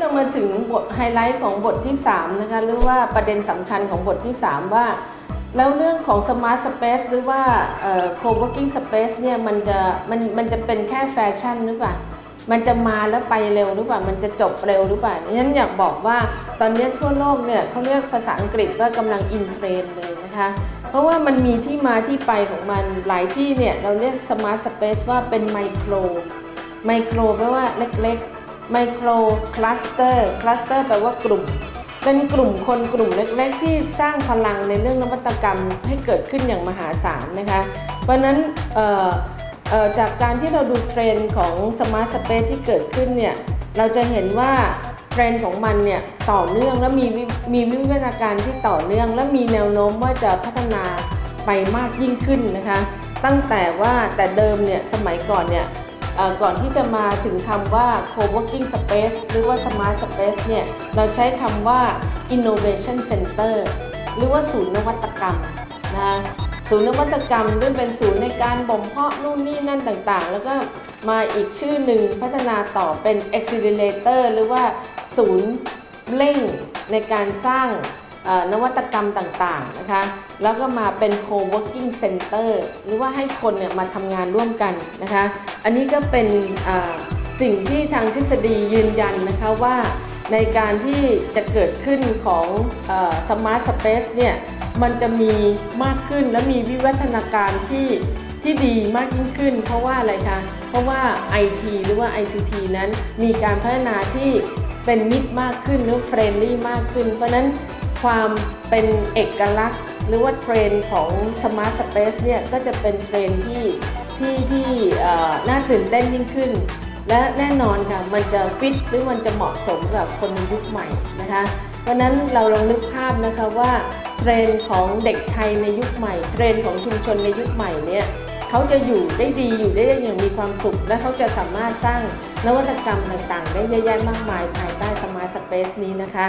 เรามาถึงบทไฮไลท์ของบทที่3นะคะหรือว่าประเด็นสำคัญของบทที่ 3 ว่า แล้วเรื่องของ Smart Space หรือว่าเอ่อ Co-working Space เนี่ยมันจะมันมันจะเป็นแค่แฟชั่นหรือเปล่ามันจะมาแล้วไปเร็วหรือเปล่า มันจะจบเร็วหรือเปล่าฉะนั้นอยากบอกว่าตอนนี้ทั่วโลกเนี่ยเขาเรียกภาษาอังกฤษว่ากำลัง in trend เลยนะคะ เพราะว่ามันมีที่มาที่ไปของมันหลายที่เนี่ยเราเรียก Smart Space ว่าเป็นไมโคร ไมโครแปลว่าเล็กๆ micro cluster cluster แปลว่ากลุ่ม เป็นกลุ่มคนกลุ่มเล็กๆ ที่สร้างพลังในเรื่องนวัตกรรมให้เกิดขึ้นอย่างมหาศาลนะคะ เพราะนั้นจากการที่เราดูเทรนด์ของ Smart Space ที่เกิดขึ้นเนี่ย เราจะเห็นว่าเทรนด์ของมันเนี่ยต่อเนื่องและมีมีวิวัฒนาการที่ต่อเนื่อง และมีแนวโน้มว่าจะพัฒนาไปมากยิ่งขึ้นนะคะ ตั้งแต่ว่าแต่เดิมเนี่ยสมัยก่อนเนี่ย ก่อนที่จะมาถึงคำว่า co-working space หรือว่า smart space เนี่ย เราใช้คำว่า innovation center หรือว่าศูนย์นวัตกรรมนะศูนย์นวัตกรรมด้วยเป็นศูนย์ในการบ่มเพาะนู่นนี่นั่นต่างๆ แล้วก็มาอีกชื่อหนึ่งพัฒนาต่อเป็น accelerator หรือว่าศูนย์เร่งในการสร้าง นวัตกรรมต่างๆนะคะแล้วก็มาเป็น co-working center หรือว่าให้คนเนี่ยมาทำงานร่วมกันนะคะอันนี้ก็เป็นสิ่งที่ทางทฤษฎียืนยันนะคะว่าในการที่จะเกิดขึ้นของเออ smart space เนี่ยมันจะมีมากขึ้นและมีวิวัฒนาการที่ที่ดีมากยิ่งขึ้น เพราะว่าอะไรคะเพราะว่า IT หรือว่า ICT นั้นมีการพัฒนาที่เป็นมิตรมากขึ้นหรือ friendly มากขึ้น เพราะนั้น ความเป็นเอกลักษณ์ หรือว่าเทรนด์ของ Smart Space เนี่ยก็จะเป็นเทรนด์ที่ที่ที่น่าตื่นเต้นยิ่งขึ้น และแน่นอนค่ะมันจะฟิตหรือมันจะเหมาะสมกับคนในยุคใหม่นะคะเพราะนั้นเราลองนึกภาพนะคะว่าเทรนด์ของเด็กไทยในยุคใหม่ เทรนด์ของชุมชนในยุคใหม่เนี่ยเขาจะอยู่ได้ดีอยู่ได้อย่างมีความสุข และเขาจะสามารถสร้างนวัตกรรมต่างๆ ได้เยอะแยะมากมายภายใต้ Smart Space นี้นะคะ